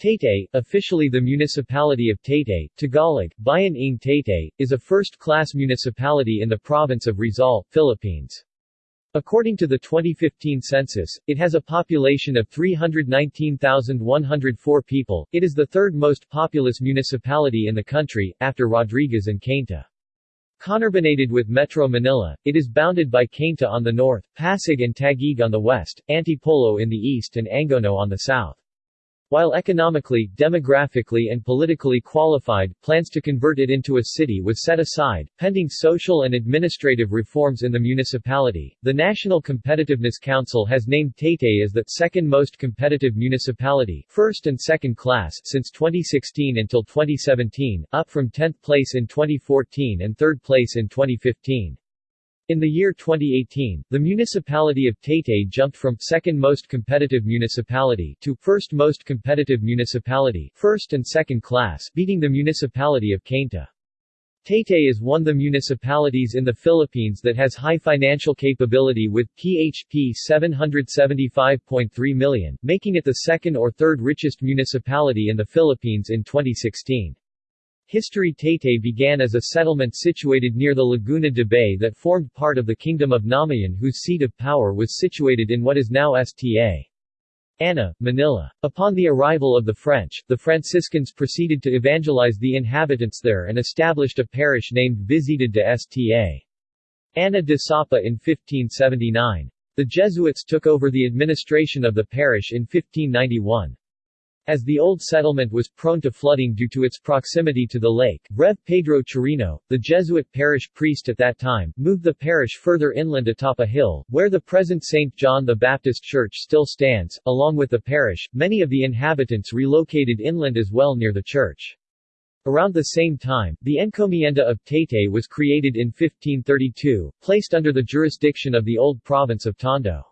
Taytay, officially the municipality of Taytay, Tagalog, Bayan ng Taytay, is a first-class municipality in the province of Rizal, Philippines. According to the 2015 census, it has a population of 319,104 people. It is the third most populous municipality in the country, after Rodriguez and Cainta. Conurbated with Metro Manila, it is bounded by Cainta on the north, Pasig and Taguig on the west, Antipolo in the east and Angono on the south. While economically, demographically and politically qualified, plans to convert it into a city was set aside, pending social and administrative reforms in the municipality. The National Competitiveness Council has named Taytay as the second most competitive municipality, first and second class, since 2016 until 2017, up from 10th place in 2014 and third place in 2015. In the year 2018, the municipality of Taytay jumped from second most competitive municipality to first most competitive municipality, first and second class, beating the municipality of Cainta. Taytay is one of the municipalities in the Philippines that has high financial capability with PHP 775.3 million, making it the second or third richest municipality in the Philippines in 2016. History Taytay began as a settlement situated near the Laguna de Bay that formed part of the Kingdom of Namayan whose seat of power was situated in what is now Sta. Ana, Manila. Upon the arrival of the French, the Franciscans proceeded to evangelize the inhabitants there and established a parish named Visita de Sta. Ana de Sapa in 1579. The Jesuits took over the administration of the parish in 1591. As the old settlement was prone to flooding due to its proximity to the lake, Rev. Pedro Chirino, the Jesuit parish priest at that time, moved the parish further inland atop a hill, where the present St. John the Baptist Church still stands. Along with the parish, many of the inhabitants relocated inland as well near the church. Around the same time, the encomienda of Taytay was created in 1532, placed under the jurisdiction of the old province of Tondo.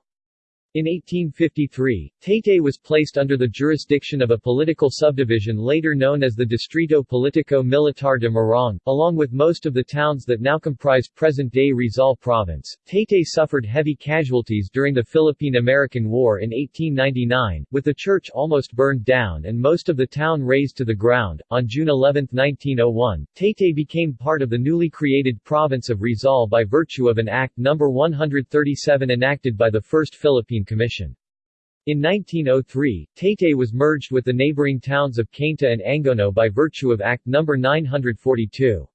In 1853, Taytay was placed under the jurisdiction of a political subdivision later known as the Distrito Politico Militar de Morong, along with most of the towns that now comprise present-day Rizal Province. Taytay suffered heavy casualties during the Philippine-American War in 1899, with the church almost burned down and most of the town razed to the ground. On June 11, 1901, Taytay became part of the newly created province of Rizal by virtue of an Act No. 137 enacted by the First Philippine Commission. In 1903, Taytay was merged with the neighboring towns of Cainta and Angono by virtue of Act No. 942.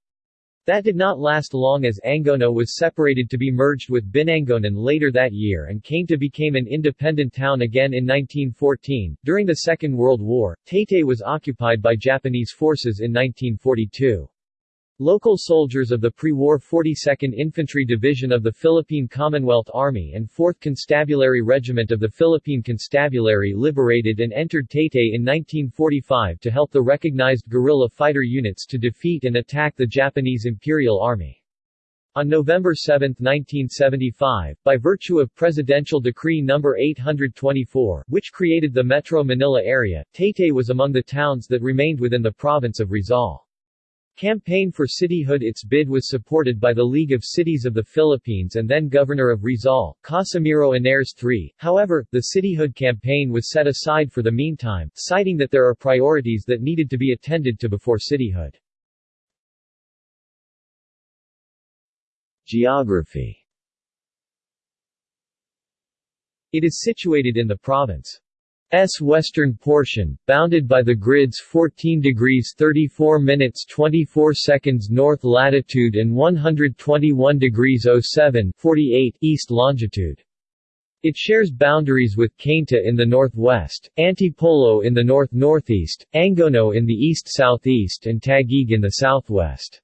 That did not last long as Angono was separated to be merged with Binangonan later that year and Cainta became an independent town again in 1914. During the Second World War, Taytay was occupied by Japanese forces in 1942. Local soldiers of the pre-war 42nd Infantry Division of the Philippine Commonwealth Army and 4th Constabulary Regiment of the Philippine Constabulary liberated and entered Taytay in 1945 to help the recognized guerrilla fighter units to defeat and attack the Japanese Imperial Army. On November 7, 1975, by virtue of Presidential Decree No. 824, which created the Metro Manila area, Taytay was among the towns that remained within the province of Rizal. Campaign for cityhood Its bid was supported by the League of Cities of the Philippines and then Governor of Rizal, Casimiro Ynares III. However, the cityhood campaign was set aside for the meantime, citing that there are priorities that needed to be attended to before cityhood. Geography It is situated in the province S western portion, bounded by the grid's 14 degrees 34 minutes 24 seconds north latitude and 121 degrees 07 48 east longitude. It shares boundaries with Cainta in the northwest, Antipolo in the north-northeast, Angono in the east-southeast and Taguig in the southwest.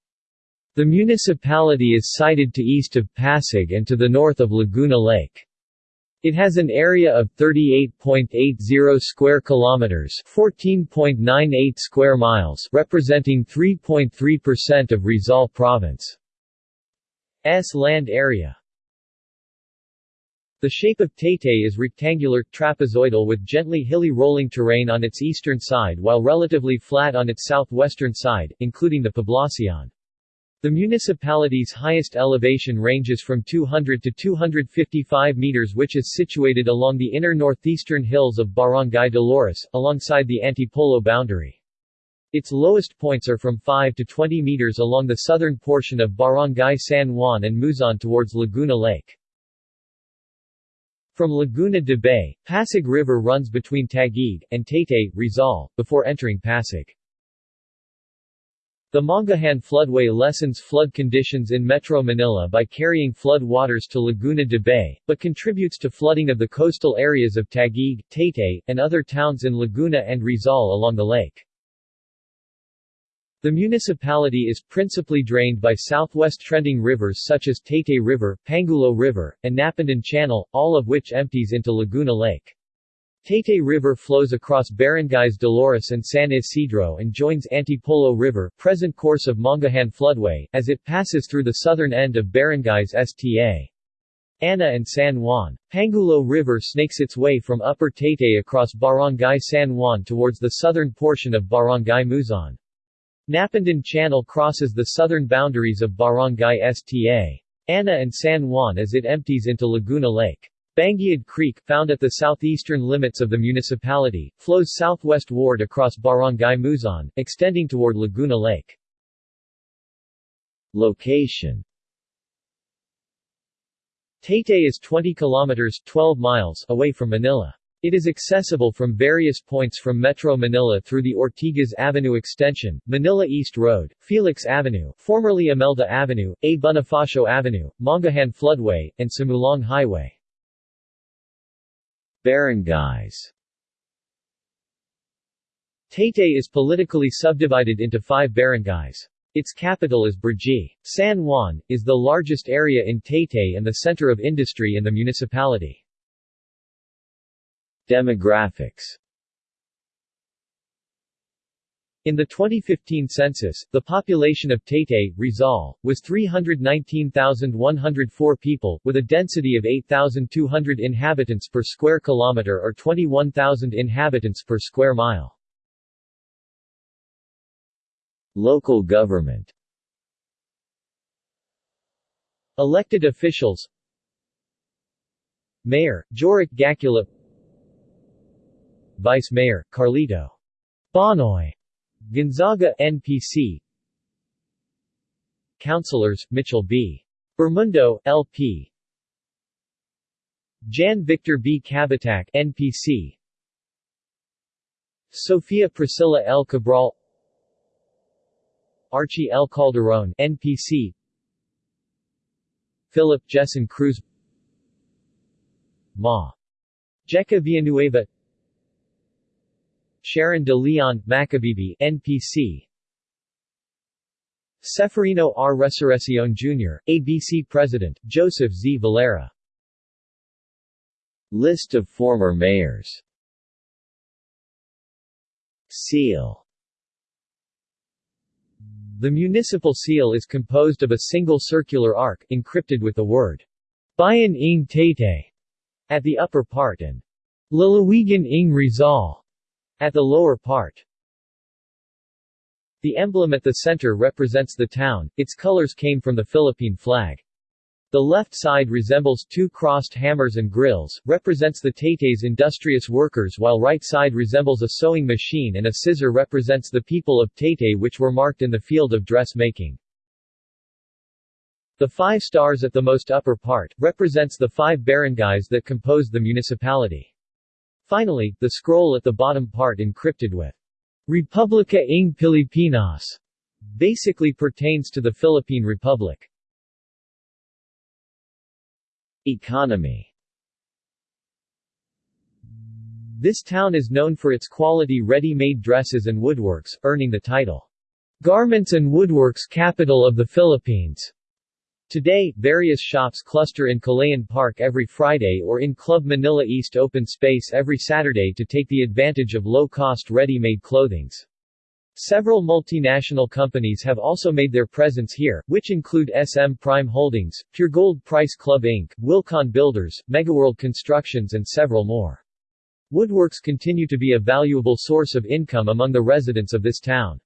The municipality is sited to east of Pasig and to the north of Laguna Lake. It has an area of 38.80 square kilometers, 14.98 square miles, representing 3.3% of Rizal province. Land area. The shape of Taytay is rectangular, trapezoidal with gently hilly rolling terrain on its eastern side while relatively flat on its southwestern side, including the Poblacion. The municipality's highest elevation ranges from 200 to 255 meters which is situated along the inner northeastern hills of Barangay Dolores, alongside the Antipolo boundary. Its lowest points are from 5 to 20 meters along the southern portion of Barangay San Juan and Muzon towards Laguna Lake. From Laguna de Bay, Pasig River runs between Taguig, and Taytay, Rizal, before entering Pasig. The Mangahan floodway lessens flood conditions in Metro Manila by carrying flood waters to Laguna de Bay, but contributes to flooding of the coastal areas of Taguig, Taytay, and other towns in Laguna and Rizal along the lake. The municipality is principally drained by southwest trending rivers such as Taytay River, Pangulo River, and Napindan Channel, all of which empties into Laguna Lake. Taytay River flows across barangays Dolores and San Isidro and joins Antipolo River present course of Mangahan floodway, as it passes through the southern end of barangays Sta. Ana and San Juan. Pangulo River snakes its way from Upper Taytay across Barangay San Juan towards the southern portion of Barangay Muzon. Napindan Channel crosses the southern boundaries of Barangay Sta. Ana and San Juan as it empties into Laguna Lake. Banguiad Creek, found at the southeastern limits of the municipality, flows southwestward across Barangay Muzon, extending toward Laguna Lake. Location Taytay is 20 kilometers 12 miles away from Manila. It is accessible from various points from Metro Manila through the Ortigas Avenue Extension, Manila East Road, Felix Avenue, formerly Imelda Avenue, A. Bonifacio Avenue, Mangahan Floodway, and Sumulong Highway. Barangays Taytay is politically subdivided into five barangays. Its capital is Burji. San Juan, is the largest area in Taytay and the center of industry in the municipality. Demographics in the 2015 census, the population of Taytay, Rizal, was 319,104 people, with a density of 8,200 inhabitants per square kilometer or 21,000 inhabitants per square mile. Local government. Elected officials. Mayor, Joric Gacula Vice Mayor, Carlito. Bonoy Gonzaga NPC Councilors, Mitchell B. Bermundo, LP Jan Victor B. Cabatac NPC Sofia Priscilla L. Cabral Archie L. Calderon NPC Philip Jessen Cruz Ma. Jeca Villanueva Sharon de Leon, Macabebe NPC Seferino R. Resurreccion Jr., ABC President, Joseph Z. Valera List of former mayors Seal The municipal seal is composed of a single circular arc, encrypted with the word Bayan ng Taytay at the upper part and Lalawigan ng Rizal at the lower part. The emblem at the center represents the town, its colors came from the Philippine flag. The left side resembles two crossed hammers and grills, represents the Taytay's industrious workers while right side resembles a sewing machine and a scissor represents the people of Taytay which were marked in the field of dressmaking. The five stars at the most upper part, represents the five barangays that compose the municipality. Finally, the scroll at the bottom part encrypted with Republica ng Pilipinas basically pertains to the Philippine Republic. Economy This town is known for its quality ready-made dresses and woodworks, earning the title, Garments and Woodworks Capital of the Philippines. Today, various shops cluster in Kalayaan Park every Friday or in Club Manila East open space every Saturday to take the advantage of low-cost ready-made clothings. Several multinational companies have also made their presence here, which include SM Prime Holdings, Puregold Price Club Inc., Wilcon Builders, Megaworld Constructions and several more. Woodworks continue to be a valuable source of income among the residents of this town.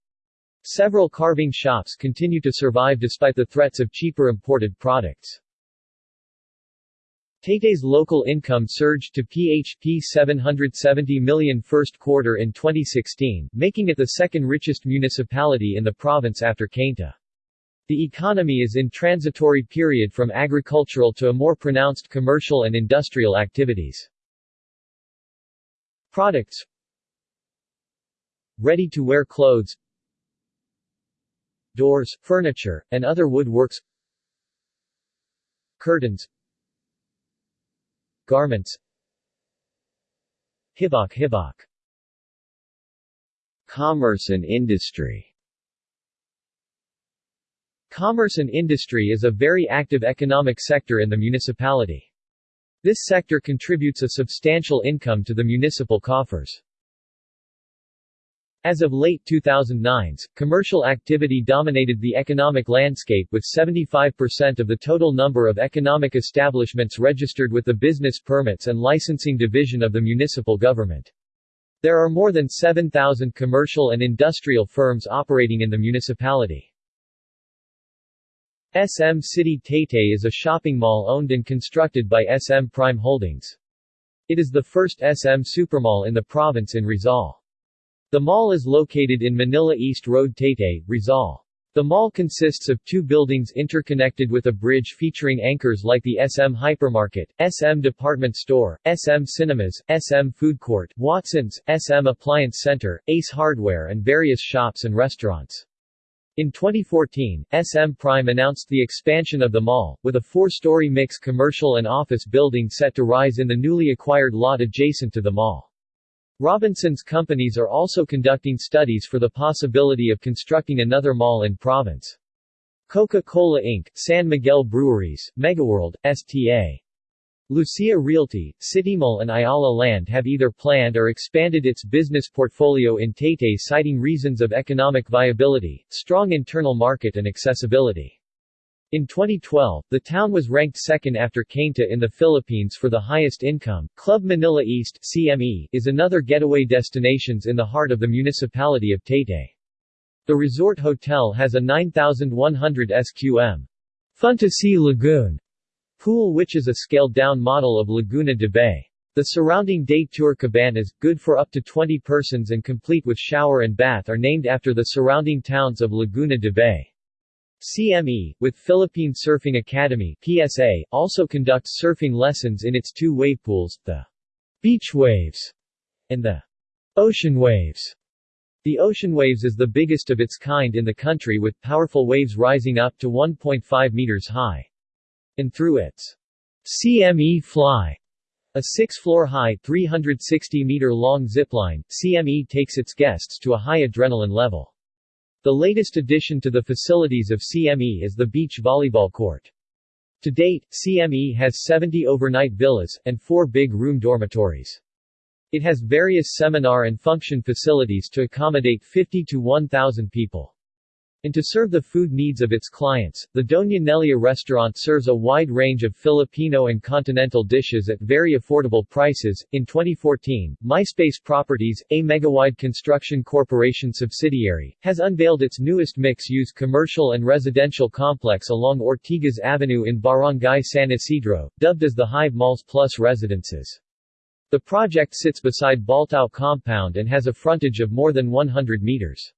Several carving shops continue to survive despite the threats of cheaper imported products. Taytay's local income surged to PHP 770 million first quarter in 2016, making it the second richest municipality in the province after Cainta. The economy is in transitory period from agricultural to a more pronounced commercial and industrial activities. Products Ready-to-wear clothes Doors, furniture, and other woodworks Curtains Garments Hibok Hibok Commerce and industry Commerce and industry is a very active economic sector in the municipality. This sector contributes a substantial income to the municipal coffers. As of late 2009s, commercial activity dominated the economic landscape with 75% of the total number of economic establishments registered with the Business Permits and Licensing Division of the municipal government. There are more than 7,000 commercial and industrial firms operating in the municipality. SM City Taytay is a shopping mall owned and constructed by SM Prime Holdings. It is the first SM supermall in the province in Rizal. The mall is located in Manila East Road Taytay, Rizal. The mall consists of two buildings interconnected with a bridge featuring anchors like the SM Hypermarket, SM Department Store, SM Cinemas, SM Food Court, Watson's, SM Appliance Center, Ace Hardware and various shops and restaurants. In 2014, SM Prime announced the expansion of the mall, with a four-story mix commercial and office building set to rise in the newly acquired lot adjacent to the mall. Robinson's companies are also conducting studies for the possibility of constructing another mall in province. Coca-Cola Inc., San Miguel Breweries, Megaworld, STA. Lucia Realty, Citymall and Ayala Land have either planned or expanded its business portfolio in Taytay citing reasons of economic viability, strong internal market and accessibility. In 2012, the town was ranked second after Cainta in the Philippines for the highest income. Club Manila East CME is another getaway destinations in the heart of the municipality of Taytay. The resort hotel has a 9,100 SQM Fun-to-see lagoon Pool which is a scaled-down model of Laguna de Bay. The surrounding day tour cabanas, good for up to 20 persons and complete with shower and bath are named after the surrounding towns of Laguna de Bay. CME, with Philippine Surfing Academy PSA, also conducts surfing lessons in its two wave pools, the Beach Waves and the Ocean Waves. The Ocean Waves is the biggest of its kind in the country with powerful waves rising up to 1.5 meters high and through its CME Fly, a six-floor-high, 360-meter-long zipline, CME takes its guests to a high adrenaline level. The latest addition to the facilities of CME is the beach volleyball court. To date, CME has 70 overnight villas, and four big room dormitories. It has various seminar and function facilities to accommodate 50 to 1,000 people. And to serve the food needs of its clients, the Doña Nelia restaurant serves a wide range of Filipino and continental dishes at very affordable prices. In 2014, MySpace Properties, a Megawide Construction Corporation subsidiary, has unveiled its newest mix-use commercial and residential complex along Ortigas Avenue in Barangay San Isidro, dubbed as the Hive Malls Plus Residences. The project sits beside Baltao compound and has a frontage of more than 100 meters.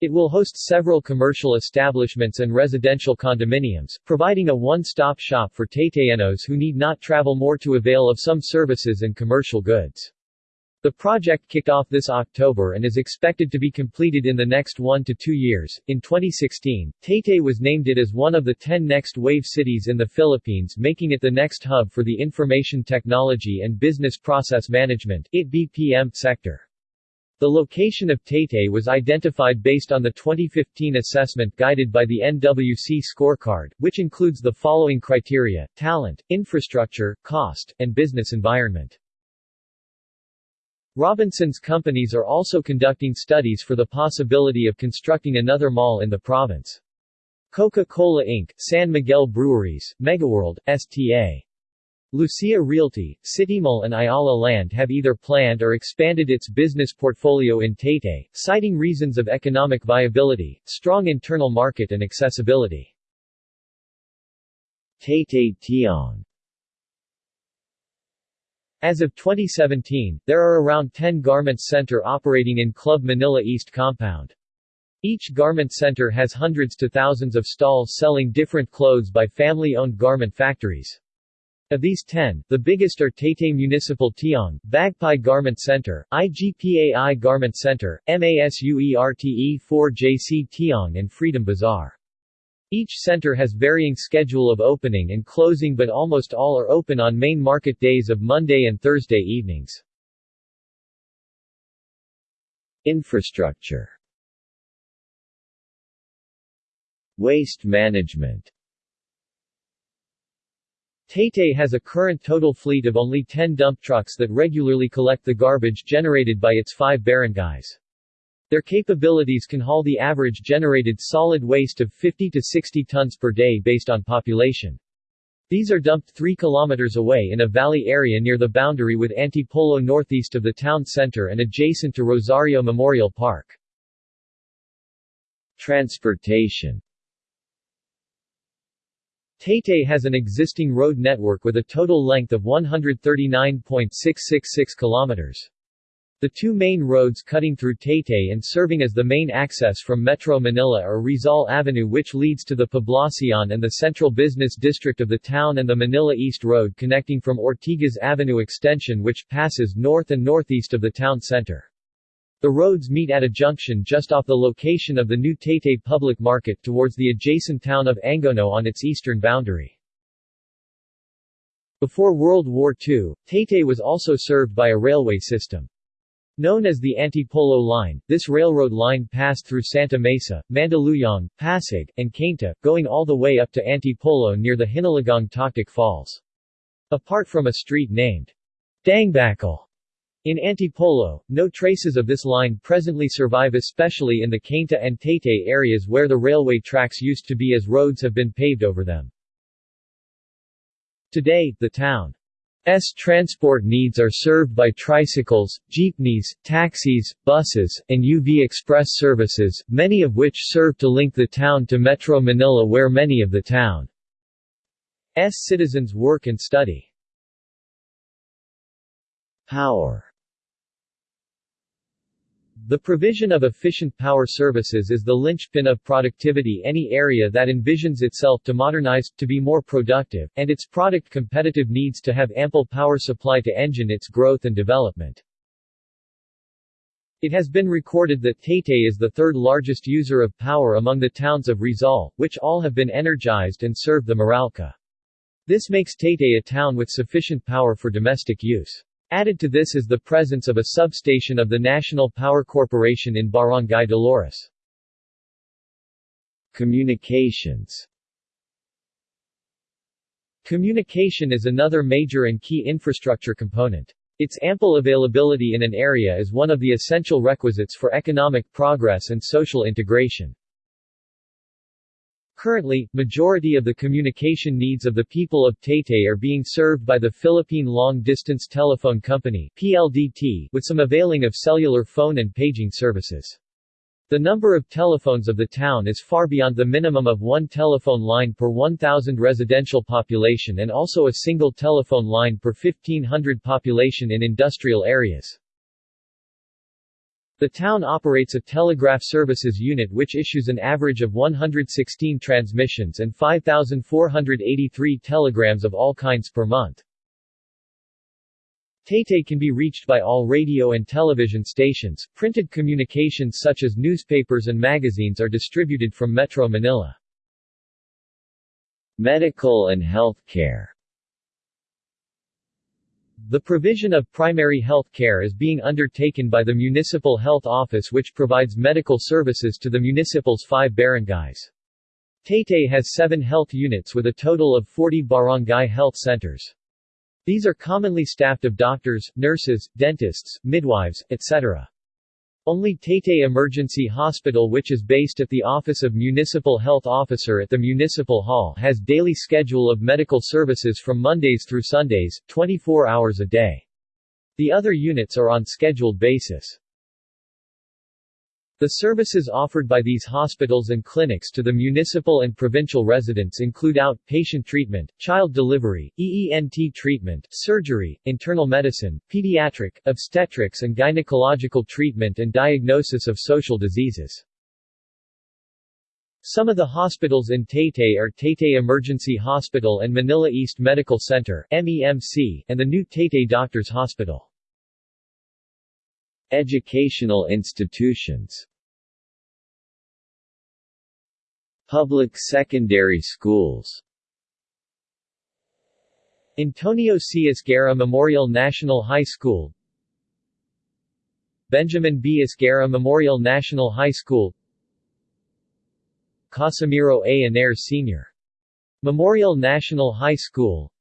It will host several commercial establishments and residential condominiums, providing a one-stop shop for Taytayenos who need not travel more to avail of some services and commercial goods. The project kicked off this October and is expected to be completed in the next one to two years. In 2016, Taytay was named it as one of the 10 next wave cities in the Philippines, making it the next hub for the information technology and business process management (BPM) sector. The location of Taytay was identified based on the 2015 assessment guided by the NWC scorecard, which includes the following criteria, talent, infrastructure, cost, and business environment. Robinson's companies are also conducting studies for the possibility of constructing another mall in the province. Coca-Cola Inc., San Miguel Breweries, Megaworld, STA. Lucia Realty, Citymall and Ayala Land have either planned or expanded its business portfolio in Taytay, citing reasons of economic viability, strong internal market and accessibility. Taytay Tiong As of 2017, there are around 10 garment center operating in Club Manila East compound. Each garment center has hundreds to thousands of stalls selling different clothes by family-owned garment factories. Of these 10, the biggest are Taytay Municipal Tiong, Bagpai Garment Center, IGPAI Garment Center, MASUERTE 4JC Tiong and Freedom Bazaar. Each center has varying schedule of opening and closing but almost all are open on main market days of Monday and Thursday evenings. Infrastructure Waste management Taytay has a current total fleet of only 10 dump trucks that regularly collect the garbage generated by its five barangays. Their capabilities can haul the average generated solid waste of 50 to 60 tons per day based on population. These are dumped 3 kilometers away in a valley area near the boundary with Antipolo northeast of the town center and adjacent to Rosario Memorial Park. Transportation Taytay has an existing road network with a total length of 139.666 kilometers. The two main roads cutting through Taytay and serving as the main access from Metro Manila are Rizal Avenue which leads to the Poblacion and the central business district of the town and the Manila East Road connecting from Ortigas Avenue extension which passes north and northeast of the town center. The roads meet at a junction just off the location of the new Taytay Public Market towards the adjacent town of Angono on its eastern boundary. Before World War II, Taytay was also served by a railway system. Known as the Antipolo Line, this railroad line passed through Santa Mesa, Mandaluyong, Pasig, and Cainta, going all the way up to Antipolo near the Hinulugang Taktak Falls. Apart from a street named Daangbakal in Antipolo, no traces of this line presently survive especially in the Cainta and Taytay areas where the railway tracks used to be as roads have been paved over them. Today, the town's transport needs are served by tricycles, jeepneys, taxis, buses, and UV Express services, many of which serve to link the town to Metro Manila where many of the town's citizens work and study. Power the provision of efficient power services is the linchpin of productivity any area that envisions itself to modernize, to be more productive, and its product competitive needs to have ample power supply to engine its growth and development. It has been recorded that Taytay is the third largest user of power among the towns of Rizal, which all have been energized and serve the Meralco. This makes Taytay a town with sufficient power for domestic use. Added to this is the presence of a substation of the National Power Corporation in Barangay Dolores. Communications Communication is another major and key infrastructure component. Its ample availability in an area is one of the essential requisites for economic progress and social integration. Currently, majority of the communication needs of the people of Taytay are being served by the Philippine Long Distance Telephone Company PLDT, with some availing of cellular phone and paging services. The number of telephones of the town is far beyond the minimum of one telephone line per 1,000 residential population and also a single telephone line per 1,500 population in industrial areas. The town operates a telegraph services unit which issues an average of 116 transmissions and 5,483 telegrams of all kinds per month. Taytay can be reached by all radio and television stations. Printed communications such as newspapers and magazines are distributed from Metro Manila. Medical and health care the provision of primary health care is being undertaken by the Municipal Health Office which provides medical services to the municipal's five barangays. Taytay has seven health units with a total of 40 barangay health centers. These are commonly staffed of doctors, nurses, dentists, midwives, etc. Only Taytay Emergency Hospital which is based at the Office of Municipal Health Officer at the Municipal Hall has daily schedule of medical services from Mondays through Sundays, 24 hours a day. The other units are on scheduled basis. The services offered by these hospitals and clinics to the municipal and provincial residents include outpatient treatment, child delivery, EENT treatment, surgery, internal medicine, pediatric, obstetrics and gynecological treatment and diagnosis of social diseases. Some of the hospitals in Taytay are Taytay Emergency Hospital and Manila East Medical Center MEMC, and the new Taytay Doctors Hospital. Educational institutions Public secondary schools Antonio C. Esguerra Memorial National High School Benjamin B. Esguerra Memorial National High School Casimiro A. Anair Sr. Memorial National High School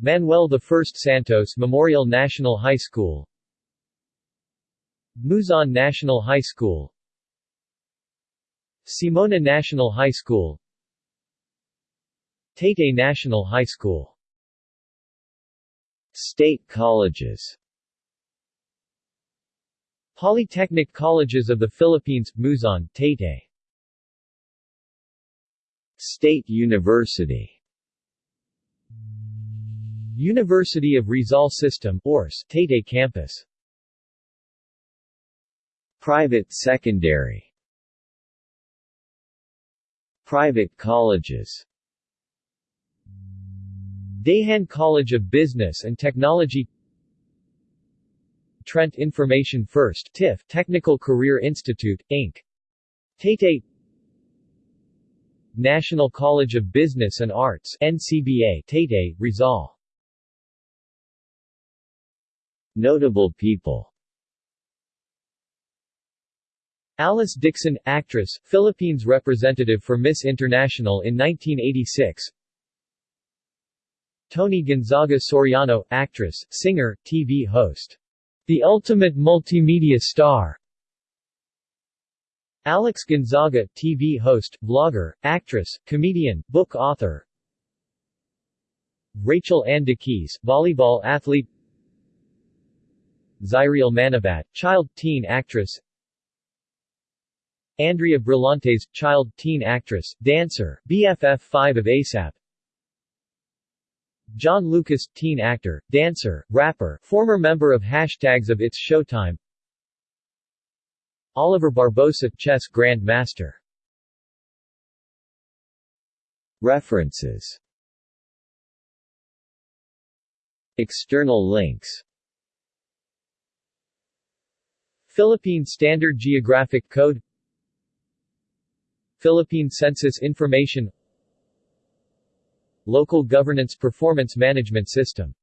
Manuel I Santos Memorial National High School Muzon National High School Simona National High School Taytay National High School State colleges Polytechnic Colleges of the Philippines, Muzon, Taytay State University University of Rizal System ORS, Taytay Campus Private secondary Private colleges. Daehan College of Business and Technology. Trent Information First TIF Technical Career Institute, Inc. Tate National College of Business and Arts NCBA Tate, Rizal. Notable people Alice Dixon, actress, Philippines representative for Miss International in 1986 Toni Gonzaga Soriano, actress, singer, TV host. The Ultimate Multimedia Star. Alex Gonzaga, TV host, vlogger, actress, comedian, book author. Rachel Ann Keys, volleyball athlete. Zyriel Manabat, child-teen actress Andrea Brillantes, child, teen actress, dancer, BFF5 of ASAP John Lucas, teen actor, dancer, rapper, former member of Hashtags of It's Showtime. Oliver Barbosa, chess Grand Master References. External links. Philippine Standard Geographic Code Philippine Census Information Local Governance Performance Management System